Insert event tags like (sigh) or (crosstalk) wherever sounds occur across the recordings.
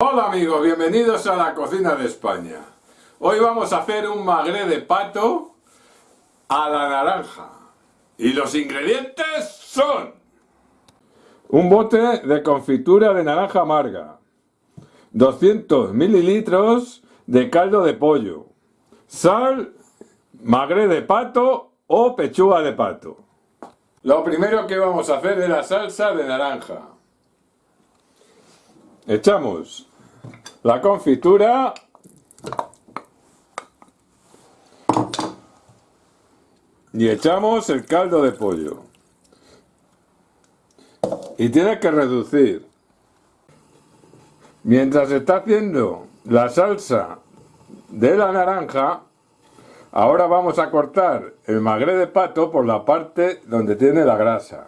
Hola amigos, bienvenidos a la cocina de España. Hoy vamos a hacer un magre de pato a la naranja. Y los ingredientes son... Un bote de confitura de naranja amarga. 200 mililitros de caldo de pollo. Sal, magre de pato o pechuga de pato. Lo primero que vamos a hacer es la salsa de naranja. Echamos la confitura. Y echamos el caldo de pollo. Y tiene que reducir. Mientras está haciendo la salsa de la naranja ahora vamos a cortar el magre de pato por la parte donde tiene la grasa.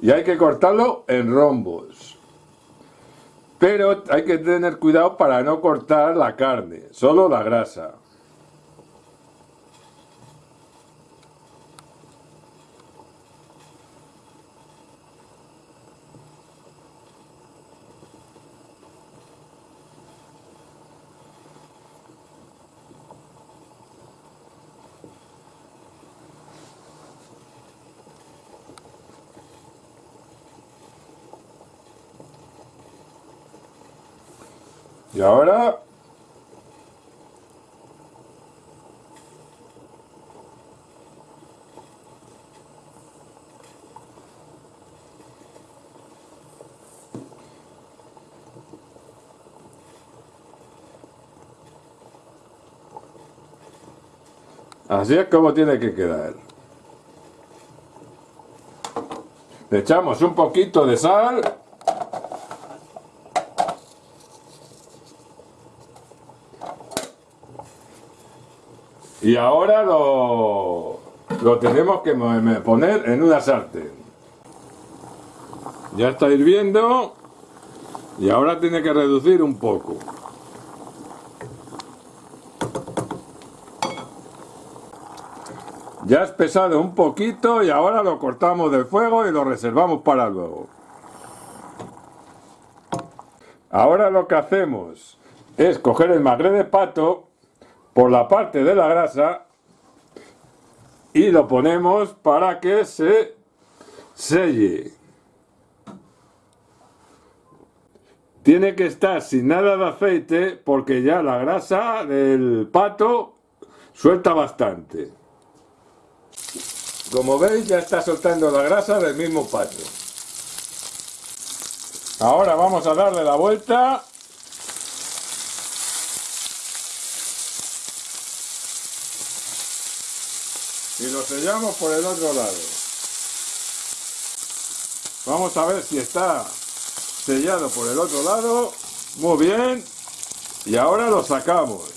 Y hay que cortarlo en rombos pero hay que tener cuidado para no cortar la carne, solo la grasa. Y ahora... Así es como tiene que quedar. Le echamos un poquito de sal. Y ahora lo, lo tenemos que poner en una sartén. Ya está hirviendo y ahora tiene que reducir un poco. Ya ha espesado un poquito y ahora lo cortamos del fuego y lo reservamos para luego. Ahora lo que hacemos es coger el magre de pato por la parte de la grasa y lo ponemos para que se selle. Tiene que estar sin nada de aceite porque ya la grasa del pato suelta bastante. Como veis ya está soltando la grasa del mismo pato. Ahora vamos a darle la vuelta y lo sellamos por el otro lado. Vamos a ver si está sellado por el otro lado. Muy bien. Y ahora lo sacamos.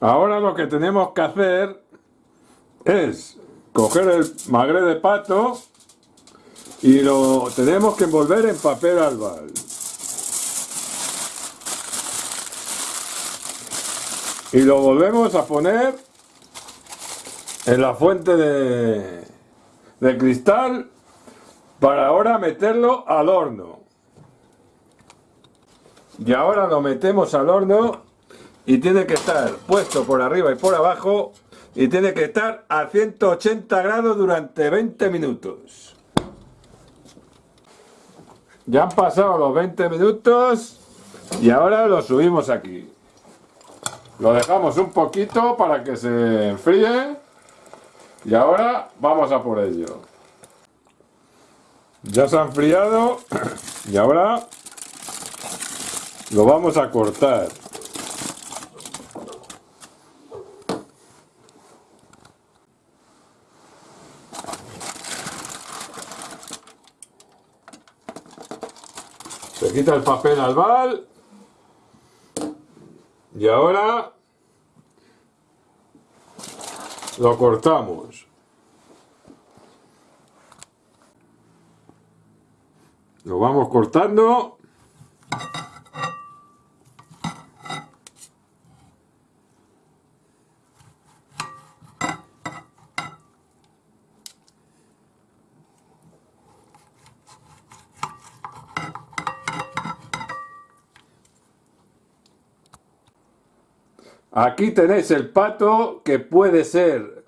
Ahora lo que tenemos que hacer es coger el magre de pato y lo tenemos que envolver en papel albal. Y lo volvemos a poner en la fuente de, de cristal para ahora meterlo al horno. Y ahora lo metemos al horno y tiene que estar puesto por arriba y por abajo y tiene que estar a 180 grados durante 20 minutos. Ya han pasado los 20 minutos y ahora lo subimos aquí. Lo dejamos un poquito para que se enfríe y ahora vamos a por ello. Ya se ha enfriado (clears throat) y ahora lo vamos a cortar. Se quita el papel albal. Y ahora lo cortamos. Lo vamos cortando. Aquí tenéis el pato que puede ser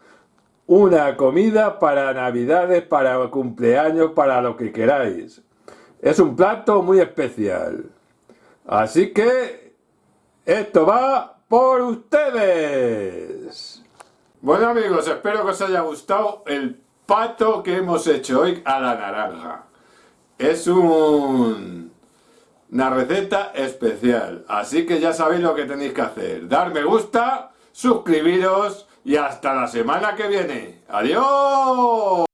una comida para navidades, para cumpleaños, para lo que queráis. Es un plato muy especial. Así que esto va por ustedes. Bueno amigos, espero que os haya gustado el pato que hemos hecho hoy a la naranja. Es un... una receta especial, así que ya sabéis lo que tenéis que hacer. Dar me gusta, suscribiros y hasta la semana que viene. ¡Adiós!